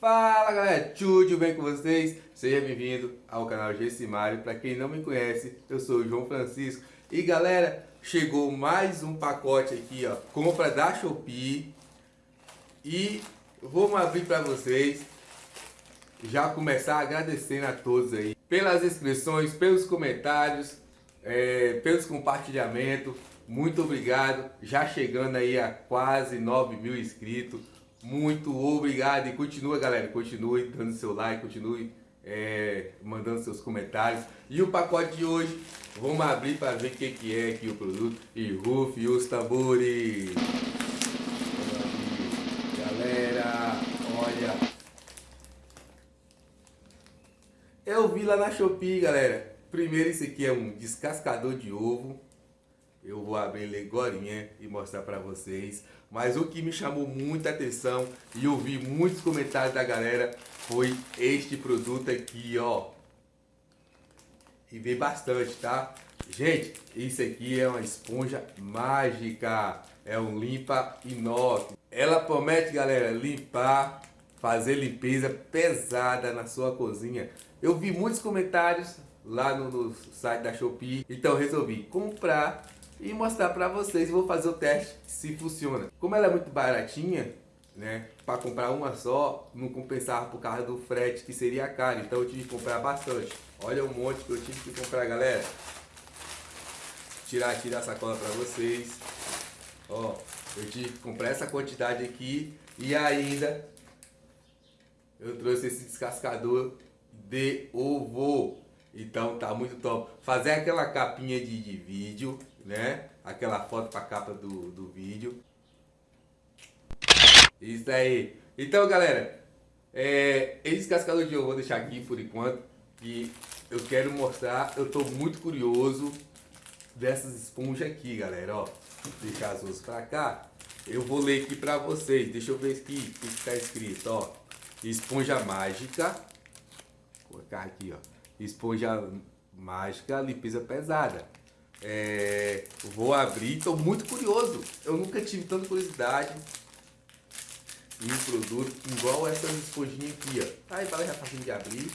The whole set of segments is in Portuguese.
Fala galera, tudo bem com vocês? Seja bem-vindo ao canal Gessimário. Para quem não me conhece, eu sou o João Francisco. E galera, chegou mais um pacote aqui, ó, compra da Shopee. E vamos abrir para vocês. Já começar agradecendo a todos aí pelas inscrições, pelos comentários, é, pelos compartilhamentos. Muito obrigado. Já chegando aí a quase 9 mil inscritos. Muito obrigado e continua, galera. Continue dando seu like, continue é, mandando seus comentários. E o pacote de hoje, vamos abrir para ver o que, que é aqui o produto. E rufe os tambores. Galera, olha. Eu vi lá na Shopee, galera. Primeiro, esse aqui é um descascador de ovo. Eu vou abrir ele agora e mostrar para vocês. Mas o que me chamou muita atenção e eu vi muitos comentários da galera foi este produto aqui, ó. E vi bastante, tá? Gente, isso aqui é uma esponja mágica. É um limpa inox. Ela promete, galera, limpar, fazer limpeza pesada na sua cozinha. Eu vi muitos comentários lá no, no site da Shopee, então resolvi comprar e mostrar para vocês. Vou fazer o teste se funciona. Como ela é muito baratinha, né? Para comprar uma só, não compensava por causa do frete, que seria caro. Então eu tive que comprar bastante. Olha o monte que eu tive que comprar, galera. Tirar, tirar a sacola para vocês. Ó, eu tive que comprar essa quantidade aqui. E ainda eu trouxe esse descascador de ovo. Então tá muito top. Fazer aquela capinha de, de vídeo, né? Aquela foto pra capa do, do vídeo. Isso aí. Então, galera, é, esse cascador de eu vou deixar aqui por enquanto. Que eu quero mostrar, eu tô muito curioso dessas esponjas aqui, galera, ó. Deixar as duas pra cá. Eu vou ler aqui pra vocês. Deixa eu ver aqui o que está escrito, ó. Esponja mágica. Vou colocar aqui, ó esponja mágica, limpeza pesada. É, vou abrir, estou muito curioso. Eu nunca tive tanta curiosidade em um produto igual essa esponjinha aqui, ó. Aí vai já facinho de abrir.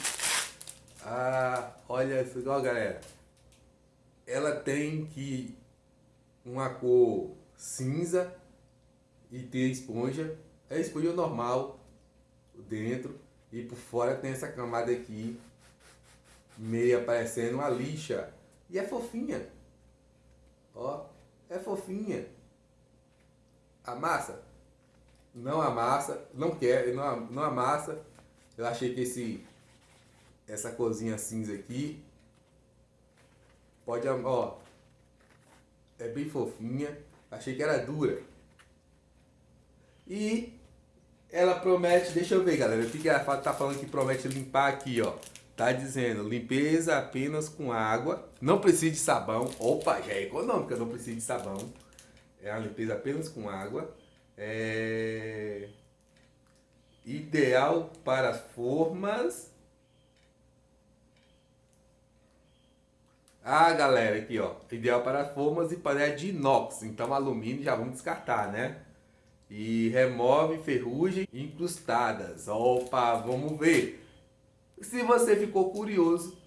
Ah, olha isso, igual galera. Ela tem que uma cor cinza e tem esponja. É esponja normal dentro e por fora tem essa camada aqui meia parecendo uma lixa. E é fofinha. Ó, é fofinha. Amassa? Não amassa, não quer, não, amassa. Eu achei que esse essa cozinha cinza aqui pode, ó, é bem fofinha. Achei que era dura. E ela promete, deixa eu ver, galera, o que ela tá falando que promete limpar aqui, ó. Tá dizendo, limpeza apenas com água, não precisa de sabão. Opa, já é econômica, não precisa de sabão. É uma limpeza apenas com água. É... Ideal para formas. Ah, galera, aqui ó, ideal para formas e panela de inox. Então alumínio já vamos descartar, né? E remove ferrugem incrustadas. Opa, vamos ver. Se você ficou curioso,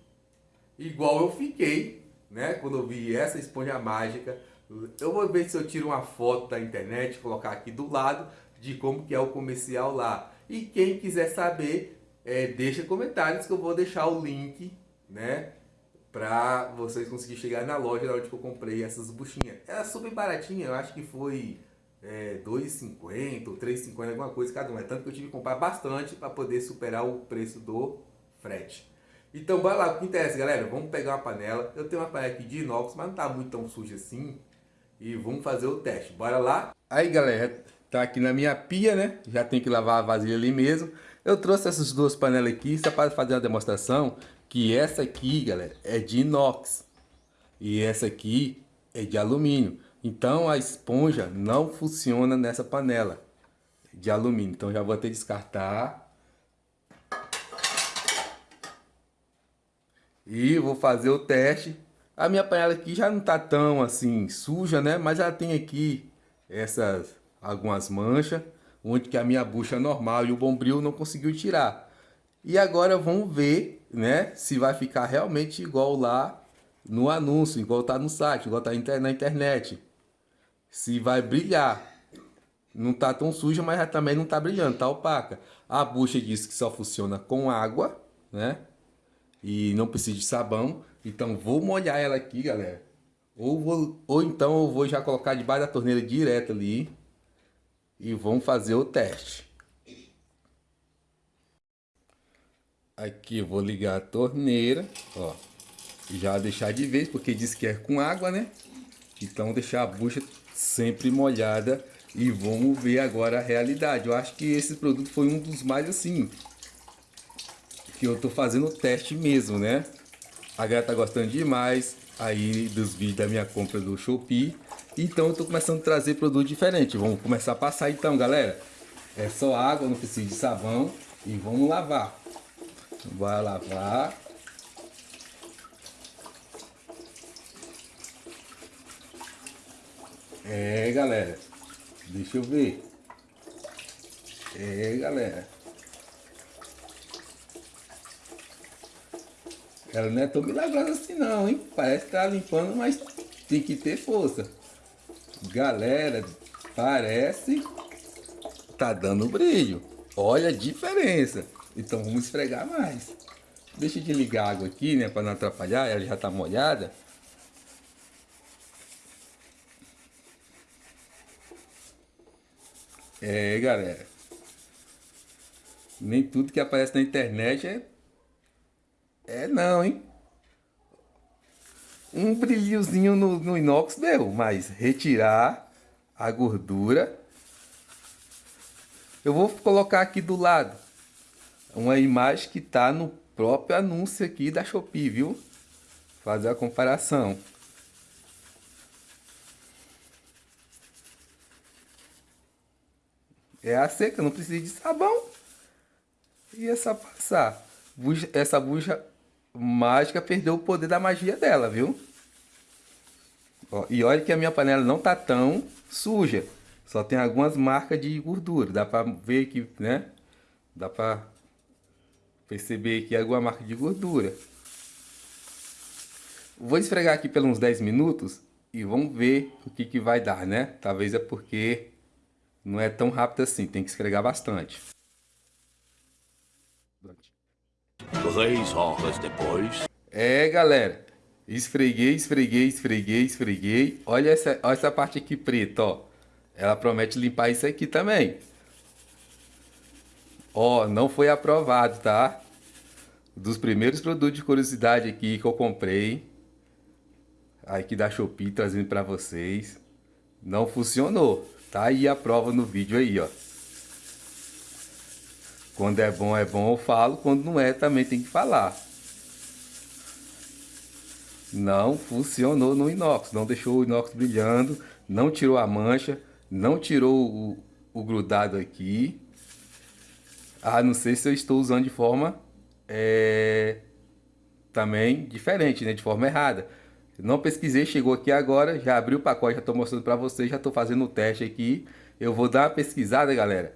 igual eu fiquei, né? Quando eu vi essa esponja mágica, eu vou ver se eu tiro uma foto da internet, colocar aqui do lado de como que é o comercial lá. E quem quiser saber, é, deixa comentários que eu vou deixar o link, né? Pra vocês conseguirem chegar na loja onde eu comprei essas buchinhas. Era super baratinha, eu acho que foi é, 2,50 ou 3,50, alguma coisa cada um. É tanto que eu tive que comprar bastante para poder superar o preço do frete. Então bora lá, o que interessa galera, vamos pegar uma panela, eu tenho uma panela aqui de inox, mas não tá muito tão suja assim, e vamos fazer o teste, bora lá? Aí galera, tá aqui na minha pia né, já tem que lavar a vasilha ali mesmo, eu trouxe essas duas panelas aqui só para fazer uma demonstração, que essa aqui galera, é de inox, e essa aqui é de alumínio, então a esponja não funciona nessa panela de alumínio, então já vou até descartar E vou fazer o teste. A minha panela aqui já não tá tão assim suja, né? Mas ela tem aqui essas algumas manchas. onde que a minha bucha normal e o bombril não conseguiu tirar. E agora vamos ver, né, se vai ficar realmente igual lá no anúncio, igual tá no site, igual tá na internet. Se vai brilhar. Não tá tão suja, mas também não tá brilhando, tá opaca. A bucha diz que só funciona com água, né? E não precisa de sabão. Então vou molhar ela aqui, galera. Ou, vou, ou então eu vou já colocar debaixo da torneira direto ali. E vamos fazer o teste. Aqui vou ligar a torneira, ó. Já deixar de vez, porque diz que é com água, né? Então deixar a bucha sempre molhada e vamos ver agora a realidade. Eu acho que esse produto foi um dos mais assim que eu tô fazendo o teste mesmo, né? A galera tá gostando demais aí dos vídeos da minha compra do Shopee. Então eu tô começando a trazer produto diferente. Vamos começar a passar então, galera. É só água, não precisa de sabão e vamos lavar. Vai lavar. É, galera. Deixa eu ver. É, galera. Ela não é tão milagrosa assim não, hein? Parece que tá limpando, mas tem que ter força. Galera, parece tá dando brilho. Olha a diferença. Então vamos esfregar mais. Deixa de ligar a água aqui, né? Para não atrapalhar. Ela já tá molhada. É, galera. Nem tudo que aparece na internet é... É não, hein? Um brilhozinho no, no inox deu, mas retirar a gordura... Eu vou colocar aqui do lado uma imagem que está no próprio anúncio aqui da Shopee, viu? Fazer a comparação. É a seca, não precisa de sabão. E essa passar. Buja, essa bucha mágica perdeu o poder da magia dela, viu? Ó, e olha que a minha panela não tá tão suja. Só tem algumas marcas de gordura. Dá pra ver que, né? Dá pra perceber aqui alguma marca de gordura. Vou esfregar aqui pelos uns 10 minutos e vamos ver o que, que vai dar, né? Talvez é porque não é tão rápido assim, tem que esfregar bastante. Três horas depois. É, galera. Esfreguei, esfreguei, esfreguei, esfreguei. Olha essa, olha essa parte aqui preta, ó. Ela promete limpar isso aqui também. Ó, não foi aprovado, tá? Dos primeiros produtos de curiosidade aqui que eu comprei. Aqui da Shopee, trazendo pra vocês. Não funcionou. Tá aí a prova no vídeo aí, ó. Quando é bom, é bom, eu falo. Quando não é, também tem que falar. Não funcionou no inox. Não deixou o inox brilhando. Não tirou a mancha. Não tirou o, o grudado aqui. Ah, não sei se eu estou usando de forma é, também diferente, né? De forma errada. Não pesquisei, chegou aqui agora, já abri o pacote, já estou mostrando para vocês, já estou fazendo o teste aqui. Eu vou dar uma pesquisada, galera,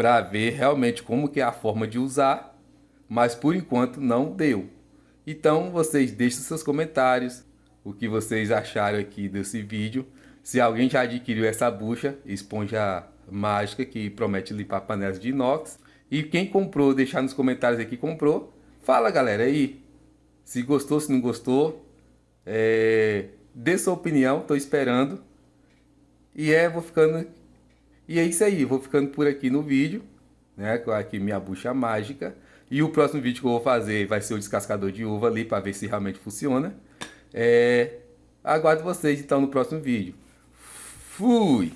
para ver realmente como que é a forma de usar, mas por enquanto não deu. Então vocês deixem seus comentários, o que vocês acharam aqui desse vídeo. Se alguém já adquiriu essa bucha, esponja mágica que promete limpar panelas de inox. E quem comprou, deixar nos comentários aqui comprou. Fala galera aí, se gostou, se não gostou. É, dê sua opinião, tô esperando. E é, vou ficando... E é isso aí, vou ficando por aqui no vídeo, né? Com aqui minha bucha mágica. E o próximo vídeo que eu vou fazer vai ser o descascador de uva ali, para ver se realmente funciona. É, aguardo vocês então no próximo vídeo. Fui!